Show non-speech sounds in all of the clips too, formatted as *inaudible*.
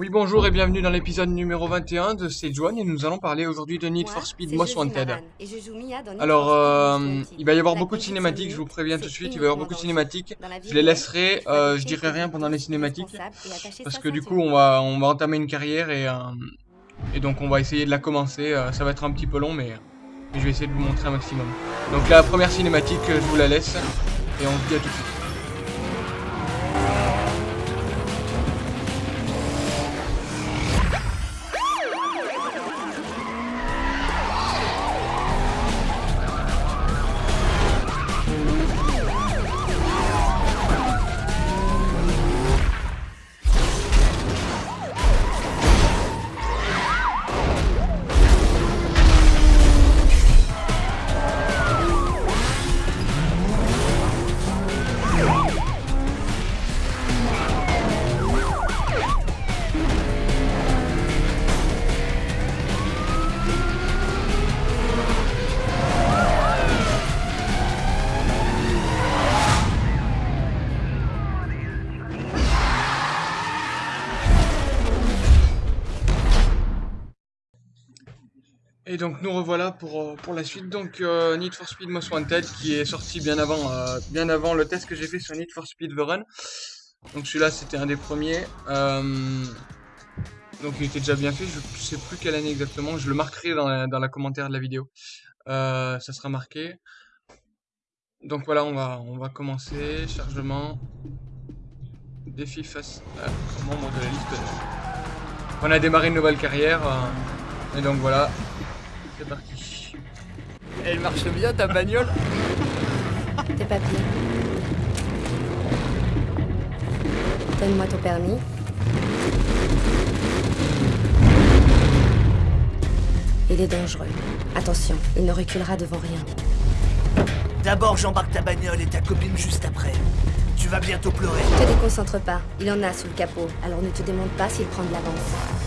Oui, bonjour et bienvenue dans l'épisode numéro 21 de C'est et nous allons parler aujourd'hui de Need for Speed Most Wanted. Alors, euh, il va y avoir beaucoup de cinématiques, je vous préviens tout de suite, il va y avoir beaucoup de cinématiques. Je les laisserai, euh, je dirai rien pendant les cinématiques, parce que du coup on va, on va entamer une carrière et, euh, et donc on va essayer de la commencer. ça va être un petit peu long, mais, mais je vais essayer de vous montrer un maximum. Donc la première cinématique, je vous la laisse et on se dit à tout de suite. Et donc nous revoilà pour, euh, pour la suite. Donc euh, Need for Speed Most Wanted qui est sorti bien avant, euh, bien avant le test que j'ai fait sur Need for Speed The Run. Donc celui-là c'était un des premiers. donc il était déjà bien fait, je sais plus quelle année exactement, je le marquerai dans la, dans la commentaire de la vidéo. ça sera marqué. Donc voilà, on va, on va commencer. Chargement. Défi face. membre de la liste. On a démarré une nouvelle carrière. et donc voilà, c'est parti. Elle marche bien ta bagnole *laughs* Tes papiers. Donne-moi ton permis. Il est dangereux. Attention, il ne reculera devant rien. D'abord, j'embarque ta bagnole et ta copine juste après. Tu vas bientôt pleurer. Ne te déconcentre pas. Il en a sous le capot. Alors ne te demande pas s'il prend de l'avance.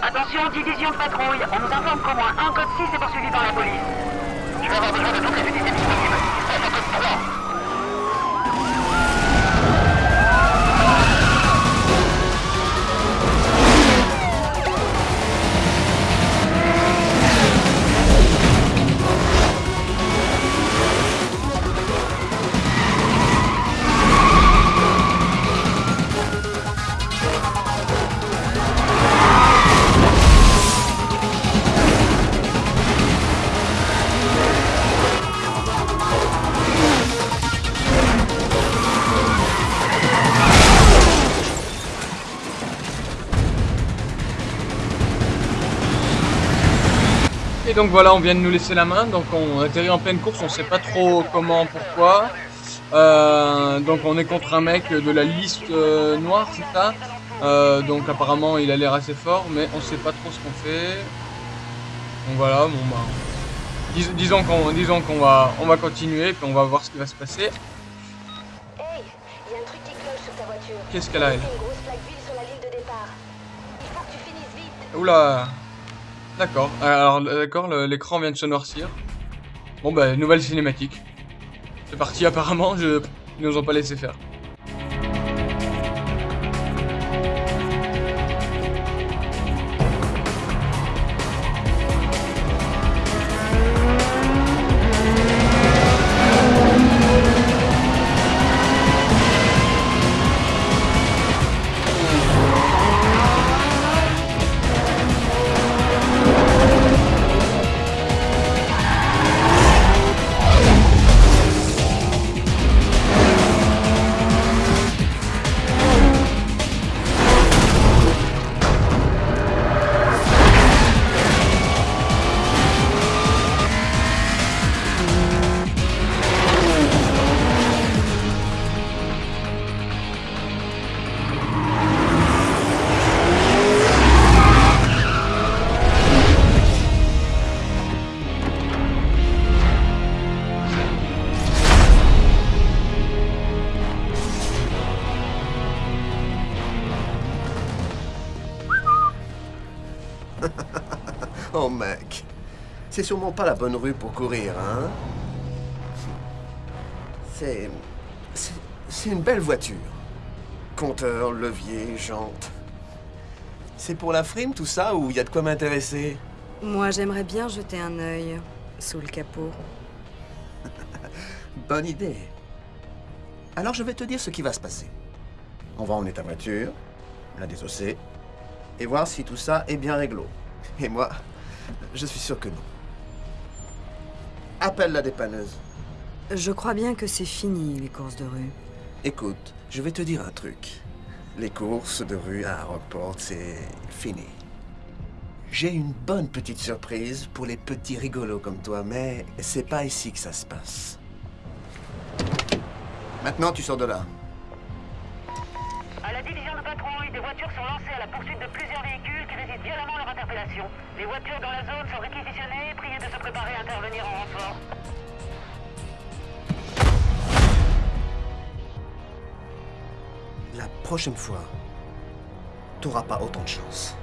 Attention, division de patrouille. On nous informe qu'au moins un code 6 est poursuivi par la police. Je vais avoir besoin de toutes les unités Et donc voilà, on vient de nous laisser la main, donc on atterrit en pleine course, on sait pas trop comment, pourquoi. Euh, donc on est contre un mec de la liste euh, noire, c'est ça euh, Donc apparemment il a l'air assez fort, mais on sait pas trop ce qu'on fait. Donc voilà, bon bah... disons qu'on disons qu'on va, on va continuer, puis on va voir ce qui va se passer. Hey, y a un truc qui cloche sur ta voiture. Qu'est-ce qu'elle a elle? Oula D'accord. Alors, d'accord, l'écran vient de se noircir. Bon, bah, nouvelle cinématique. C'est parti, apparemment, je... ils nous ont pas laissé faire. C'est sûrement pas la bonne rue pour courir, hein C'est... C'est une belle voiture. Compteur, levier, jante. C'est pour la frime tout ça ou il y a de quoi m'intéresser? Moi j'aimerais bien jeter un œil sous le capot. *laughs* Bonne idée. Alors je vais te dire ce qui va se passer. On va emmener ta voiture, la désosser, et voir si tout ça est bien réglo. Et moi, je suis sûr que non. Appelle la dépanneuse. Je crois bien que c'est fini, les courses de rue. Écoute, je vais te dire un truc. Les courses de rue à Rockport, c'est fini. J'ai une bonne petite surprise pour les petits rigolos comme toi, mais c'est pas ici que ça se passe. Maintenant, tu sors de là. Des voitures sont lancées à la poursuite de plusieurs véhicules qui résistent violemment leur interpellation. Les voitures dans la zone sont réquisitionnées, priez de se préparer à intervenir en renfort. La prochaine fois, t'auras pas autant de chance.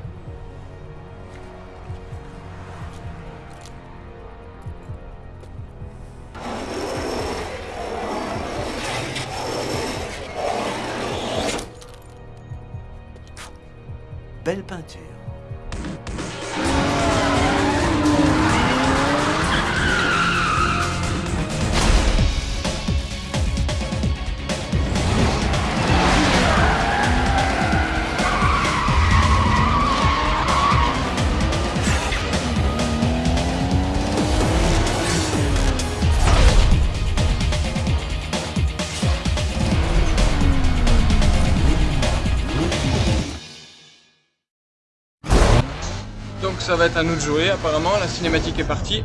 Ça va être à nous de jouer apparemment, la cinématique est partie.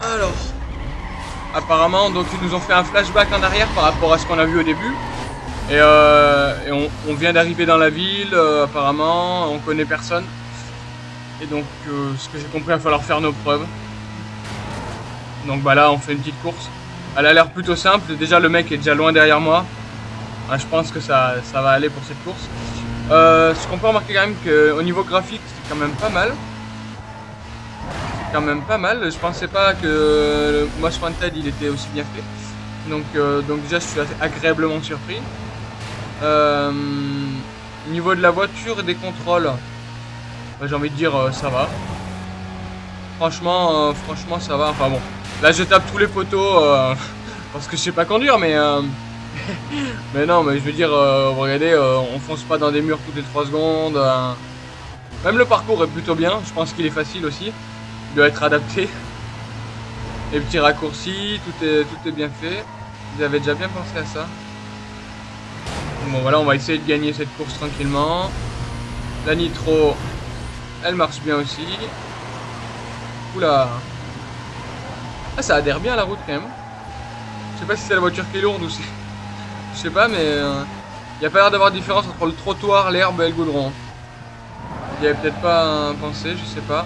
Alors, apparemment donc ils nous ont fait un flashback en arrière par rapport à ce qu'on a vu au début. Et, euh, on, vient d'arriver dans la ville, euh, apparemment, on connaît personne. Et donc euh, ce que j'ai compris, il va falloir faire nos preuves. Donc bah là on fait une petite course. Elle a l'air plutôt simple, déjà le mec est déjà loin derrière moi. Ah, je pense que ça, ça va aller pour cette course. Euh, ce qu'on peut remarquer quand même qu'au niveau graphique, c'est quand même pas mal. Quand même pas mal. Je pensais pas que le Wanted il était aussi bien fait. Donc, euh, donc déjà, je suis agréablement surpris. Euh, au niveau de la voiture et des contrôles, bah, j'ai envie de dire ça va. Franchement, franchement, ça va. Enfin bon, là je tape tous les poteaux *laughs* parce que je sais pas conduire, mais *laughs* mais non, mais je veux dire, euh, regardez, euh, on fonce pas dans des murs toutes les 3 secondes. Euh. Même le parcours est plutôt bien, je pense qu'il est facile aussi. Il doit être adapté. Les petits raccourcis, tout est, tout est bien fait. Vous avez déjà bien pensé à ça. Bon voilà, on va essayer de gagner cette course tranquillement. La nitro, elle marche bien aussi. Oula. Ah, ça adhère bien à la route quand même. Je sais pas si c'est la voiture qui est lourde ou si... Je sais pas, mais il euh, n'y a pas l'air d'avoir de différence entre le trottoir, l'herbe et le goudron. Il n'y avait peut-être pas pensé, je sais pas.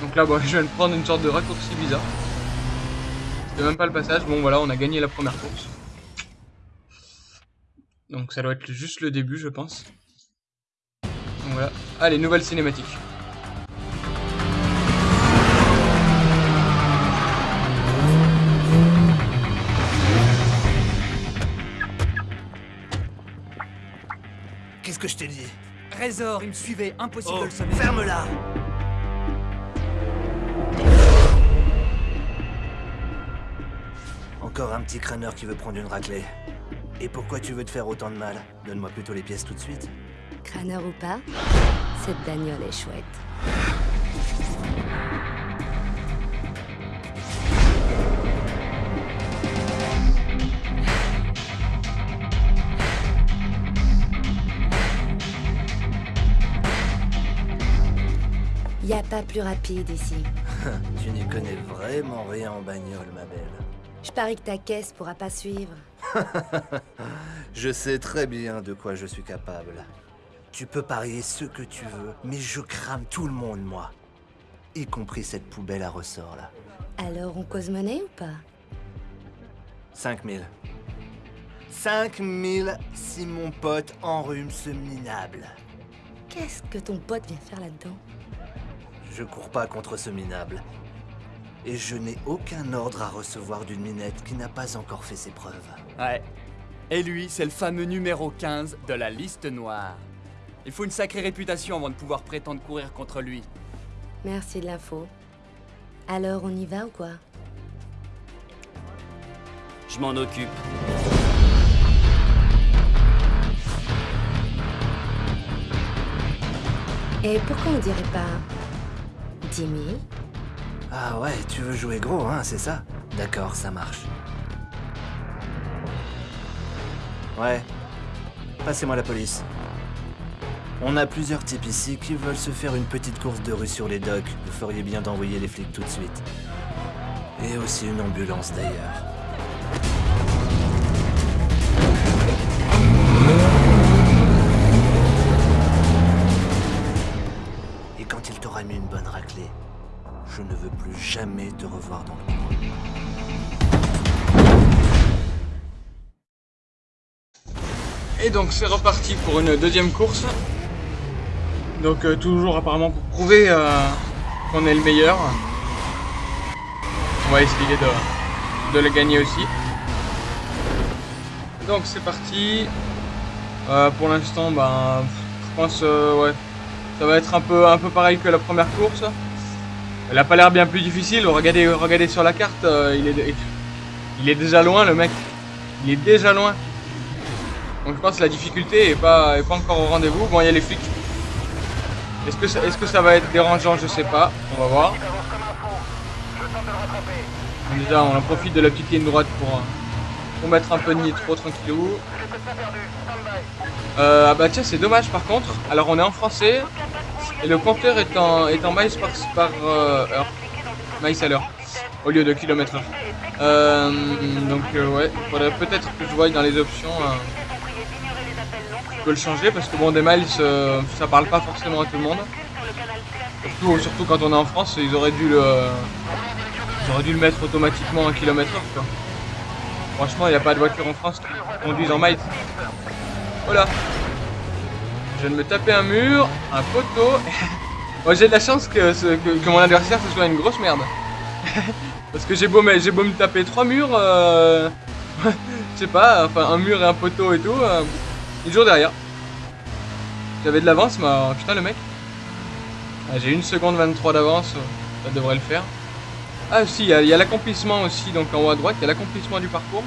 Donc là, bon, *laughs* je viens de prendre une sorte de raccourci bizarre. C'était même pas le passage. Bon, voilà, on a gagné la première course. Donc ça doit être juste le début, je pense. Donc voilà. Allez, nouvelle cinématique. Il me suivait, impossible de le. Oh, ferme-la Encore un petit crâneur qui veut prendre une raclée. Et pourquoi tu veux te faire autant de mal? Donne-moi plutôt les pièces tout de suite. Crâneur ou pas, cette bagnole est chouette. A pas plus rapide ici. *laughs* tu n'y connais vraiment rien en bagnole, ma belle. Je parie que ta caisse pourra pas suivre. *laughs* je sais très bien de quoi je suis capable. Tu peux parier ce que tu veux, mais je crame tout le monde, moi. Y compris cette poubelle à ressort, là. Alors, on cause monnaie ou pas? 5000. 5000 si mon pote enrhume ce minable. Qu'est-ce que ton pote vient faire là-dedans? Je cours pas contre ce minable. Et je n'ai aucun ordre à recevoir d'une minette qui n'a pas encore fait ses preuves. Ouais. Et lui, c'est le fameux numéro 15 de la liste noire. Il faut une sacrée réputation avant de pouvoir prétendre courir contre lui. Merci de l'info. Alors, on y va ou quoi? Je m'en occupe. Et pourquoi on dirait pas 10 000 Ah ouais, tu veux jouer gros, hein, c'est ça? D'accord, ça marche. Ouais. Passez-moi la police. On a plusieurs types ici qui veulent se faire une petite course de rue sur les docks. Vous feriez bien d'envoyer les flics tout de suite. Et aussi une ambulance d'ailleurs. Bonne raclée, je ne veux plus jamais te revoir dans le coin. Et donc c'est reparti pour une deuxième course. Donc euh, toujours apparemment pour prouver euh, qu'on est le meilleur. On va essayer de, de le gagner aussi. Donc c'est parti. Euh, pour l'instant, ben, je pense ouais, ça va être un peu, un peu pareil que la première course. Elle a pas l'air bien plus difficile. Regardez, regardez sur la carte, il, est, il est déjà loin le mec. Il est déjà loin. Donc je pense que la difficulté est pas, est pas encore au rendez-vous. Bon, il y a les flics. Est-ce que, ça, est que ça va être dérangeant? Je sais pas. On va voir. Déjà, on en profite de la petite ligne droite pour, pour mettre un peu de nitro tranquillou. Euh, ah bah tiens, c'est dommage par contre. Alors on est en français et le compteur est en, est en miles par, euh, heure. Miles à l'heure au lieu de kilomètres heure. Euh, donc euh, ouais, faudrait peut-être que je voie dans les options. je peux le changer parce que bon des miles ça parle pas forcément à tout le monde. Surtout, surtout quand on est en France, ils auraient dû le, ils auraient dû le mettre automatiquement en kilomètre heure. Franchement, il n'y a pas de voiture en France qui conduisent en miles. Voilà. Je viens de me taper un mur, un poteau. *laughs* Moi j'ai de la chance que, mon adversaire ce soit une grosse merde. *laughs* Parce que j'ai beau, me taper trois murs, euh... *laughs* je sais pas, enfin un mur et un poteau et tout, euh... il est toujours derrière. J'avais de l'avance, mais oh, putain le mec. Ah, j'ai une seconde 23 d'avance, ça devrait le faire. Ah si, il y a, a l'accomplissement aussi, donc en haut à droite, il y a l'accomplissement du parcours.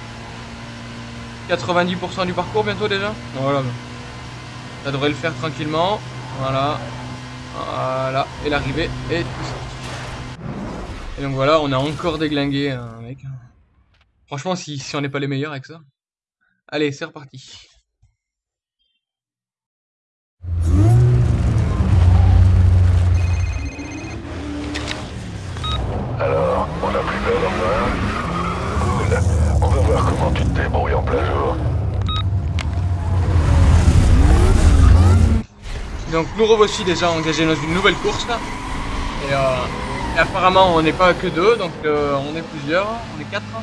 90% du parcours bientôt déjà Voilà. Ça devrait le faire tranquillement. Voilà. Voilà. Et l'arrivée est Et donc voilà, on a encore déglingué un mec. Franchement, si, si on n'est pas les meilleurs avec ça. Allez, c'est reparti. Alors, on a plus peur hein Cool. On va voir comment Donc nous revoici déjà engagés dans une nouvelle course là. Et, euh, apparemment on n'est pas que deux, donc euh, on est plusieurs, on est quatre. Donc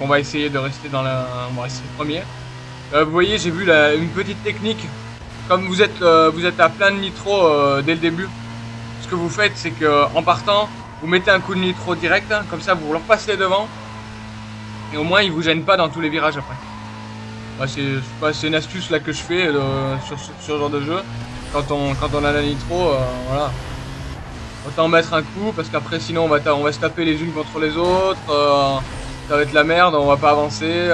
on va essayer de rester dans la. On va rester premier. Euh, vous voyez j'ai vu une petite technique. Comme vous êtes vous êtes à plein de nitro dès le début, ce que vous faites c'est que en partant, vous mettez un coup de nitro direct, hein, comme ça vous leur passez devant. Et au moins ils vous gênent pas dans tous les virages après. C'est une astuce là que je fais euh, sur, ce genre de jeu. Quand on, quand on a la nitro, euh, voilà. Autant mettre un coup parce qu'après sinon on va, se taper les unes contre les autres. Euh, ça va être la merde, on va pas avancer.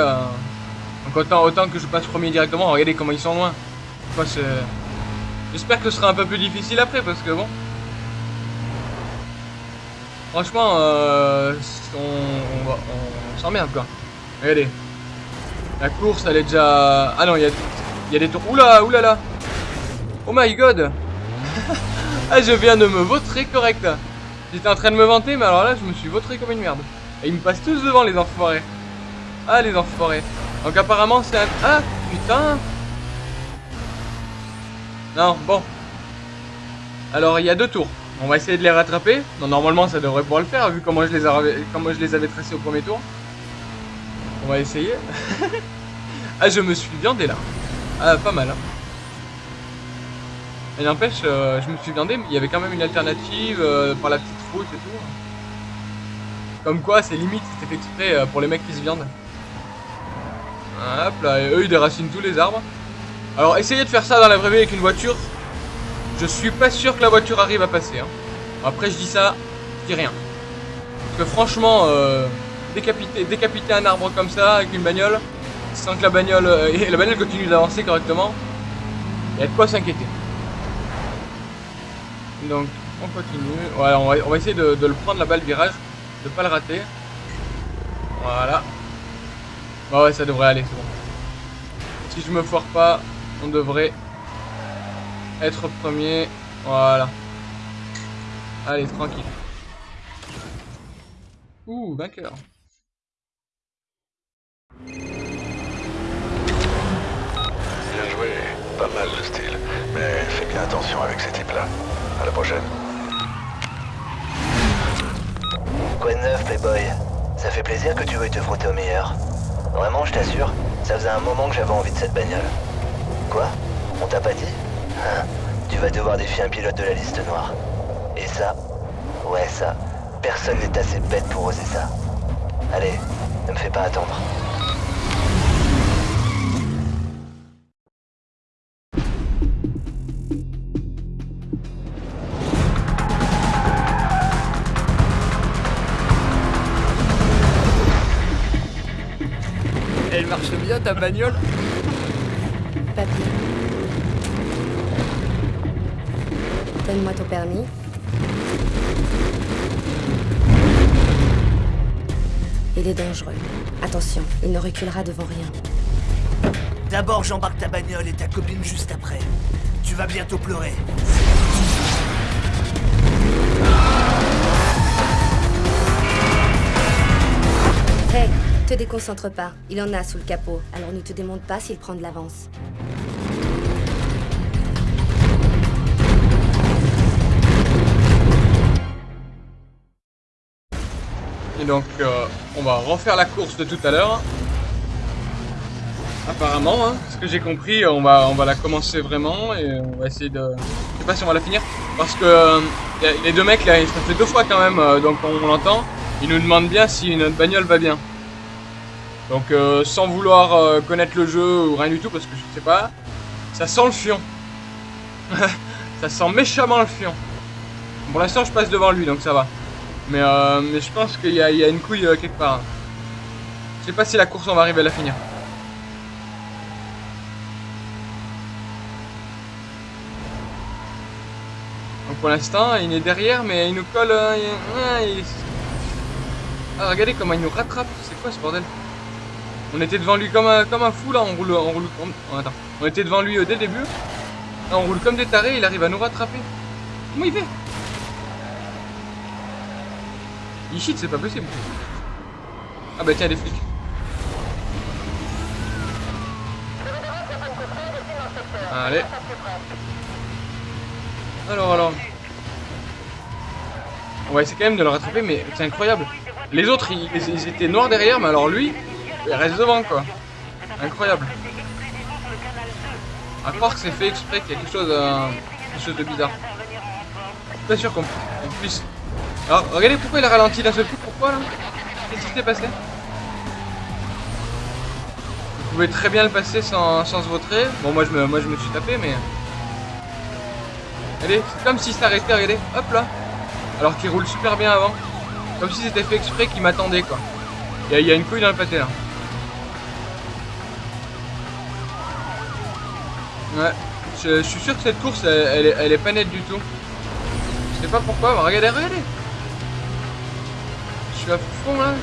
Donc autant, que je passe premier directement. Regardez comment ils sont loin. J'espère que ce sera un peu plus difficile après parce que bon. Franchement, on, va- s'emmerde quoi. Regardez. La course, elle est déjà... Ah non, il y a, il y a des tours... Oula, oulala Oh my god *laughs* Ah, je viens de me vautrer correct. J'étais en train de me vanter, mais alors là, je me suis vautré comme une merde. Et ils me passent tous devant, les enfoirés. Ah, les enfoirés. Donc apparemment, c'est un... Ah, putain Non, bon. Alors, il y a deux tours. On va essayer de les rattraper. Non, normalement, ça devrait pouvoir le faire, vu comment je les, avais, comment je les avais tracés au premier tour. On va essayer. *laughs* ah, je me suis viandé là. Ah, pas mal. Hein. Et n'empêche, euh, je me suis viandé, mais il y avait quand même une alternative euh, par la petite route et tout. Comme quoi, c'est limite, c'était fait exprès euh, pour les mecs qui se viandent. Hop là, et eux ils déracinent tous les arbres. Alors, essayez de faire ça dans la vraie vie avec une voiture. Je suis pas sûr que la voiture arrive à passer. Hein. Après, je dis ça, je dis rien. Parce que franchement, décapiter, décapiter un arbre comme ça avec une bagnole, sans que la bagnole, *laughs* la bagnole continue d'avancer correctement, il y a de quoi s'inquiéter. Donc, on continue. Voilà, on va, essayer de, le prendre là-bas le virage, de pas le rater. Voilà. Bah ouais, ça devrait aller, c'est bon. Si je me foire pas, on devrait être premier. Voilà. Allez, tranquille. Ouh, vainqueur. Pas mal le style. Mais fais bien attention avec ces types-là. À la prochaine. Quoi de neuf, Playboy? Ça fait plaisir que tu veuilles te frotter au meilleur. Vraiment, je t'assure, ça faisait un moment que j'avais envie de cette bagnole. Quoi? On t'a pas dit? Hein? Tu vas devoir défier un pilote de la liste noire. Et ça? Ouais, ça. Personne n'est assez bête pour oser ça. Allez, ne me fais pas attendre. Ta bagnole Papier. Donne-moi ton permis. Il est dangereux. Attention, il ne reculera devant rien. D'abord, j'embarque ta bagnole et ta copine juste après. Tu vas bientôt pleurer. Hey, te déconcentre pas. Il en a sous le capot. Alors ne te démonte pas s'il prend de l'avance. Et donc, euh, on va refaire la course de tout à l'heure. Apparemment, hein, ce que j'ai compris, on va, on va la commencer vraiment et on va essayer de... Je sais pas si on va la finir, parce que euh, les deux mecs, là, ça fait deux fois quand même, euh, donc on, on l'entend. Ils nous demandent bien si notre bagnole va bien. Donc euh, sans vouloir euh, connaître le jeu ou rien du tout parce que je sais pas, ça sent le fion. *laughs* ça sent méchamment le fion. Pour l'instant je passe devant lui donc ça va. Mais, euh, mais je pense qu'il y, a une couille quelque part. Je sais pas si la course on va arriver à la finir. Donc pour l'instant il est derrière mais il nous colle... ah regardez comment il nous rattrape, c'est quoi ce bordel? On était devant lui comme un, comme un fou là, on roule, on roule, on, attends. On était devant lui euh, dès le début. Là, on roule comme des tarés, il arrive à nous rattraper. Comment il fait? Il cheat, c'est pas possible. Ah bah tiens, des flics. Allez. Alors, alors. On va essayer quand même de le rattraper, mais c'est incroyable. Les autres, ils étaient noirs derrière, mais alors lui, il reste devant quoi. Incroyable. À croire que c'est fait exprès qu'il y a quelque chose, euh, quelque de bizarre. Pas sûr qu'on puisse. Alors regardez pourquoi il a ralenti d'un seul coup. Pourquoi là Qu'est-ce qui s'est passé? Vous pouvez très bien le passer sans, sans se vautrer. Bon moi je me moi je me suis tapé mais. Regardez, c'est comme s'il s'arrêtait, regardez, hop là. Alors qu'il roule super bien avant. Comme si c'était fait exprès qu'il m'attendait quoi. Il y, a une couille dans le pâté là. Ouais, je, suis sûr que cette course, elle, est, pas nette du tout. Je sais pas pourquoi, mais regardez, regardez. Je suis à fond là.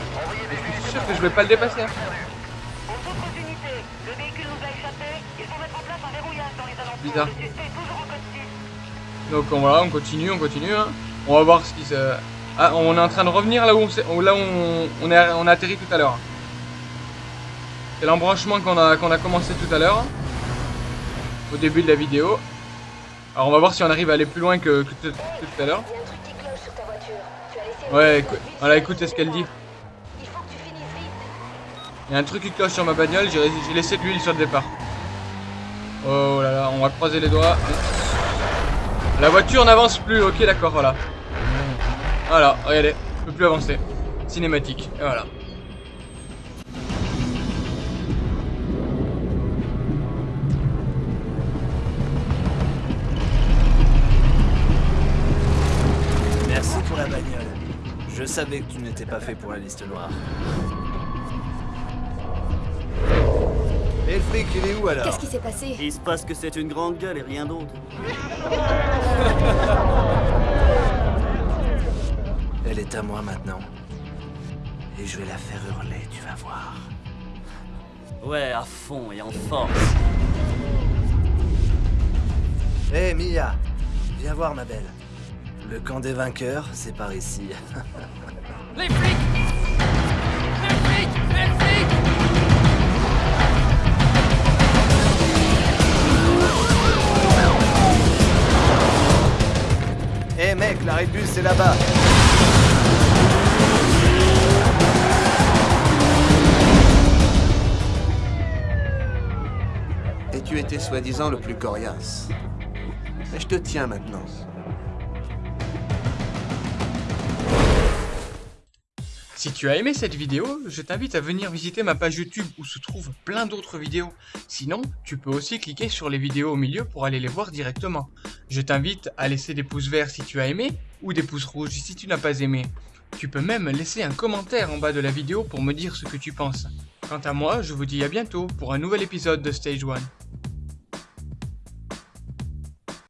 je suis sûr que je vais pas le dépasser. Hein. Bizarre. Donc on, voilà, on continue, on continue. Hein. On va voir ce qui se... Ah, on est en train de revenir là où on, là on, on, est, on a atterri tout à l'heure. C'est l'embranchement qu'on a, qu'on a commencé tout à l'heure au début de la vidéo. Alors on va voir si on arrive à aller plus loin que, tout, à l'heure. Ouais, voilà, écoutez ce qu'elle dit. Il y a un truc qui cloche sur ma bagnole, j'ai laissé de l'huile sur le départ. Oh là là, on va croiser les doigts. La voiture n'avance plus, ok d'accord, voilà. Voilà, regardez, je peux plus avancer. Cinématique, et voilà. Savais que tu n'étais pas fait pour la liste noire. Et le fric, il est où alors Qu'est-ce qui s'est passé Il se passe que c'est une grande gueule et rien d'autre. *laughs* Elle est à moi maintenant. Et je vais la faire hurler, tu vas voir. Ouais, à fond et en force. Hé Mia, viens voir ma belle. Le camp des vainqueurs, c'est par ici. *laughs* Les flics Les flics Les flics Hé mec, l'arrêt de bus c'est là-bas. Et tu étais soi-disant le plus coriace. Mais je te tiens maintenant. Si tu as aimé cette vidéo, je t'invite à venir visiter ma page YouTube où se trouvent plein d'autres vidéos. Sinon, tu peux aussi cliquer sur les vidéos au milieu pour aller les voir directement. Je t'invite à laisser des pouces verts si tu as aimé ou des pouces rouges si tu n'as pas aimé. Tu peux même laisser un commentaire en bas de la vidéo pour me dire ce que tu penses. Quant à moi, je vous dis à bientôt pour un nouvel épisode de Stage 1.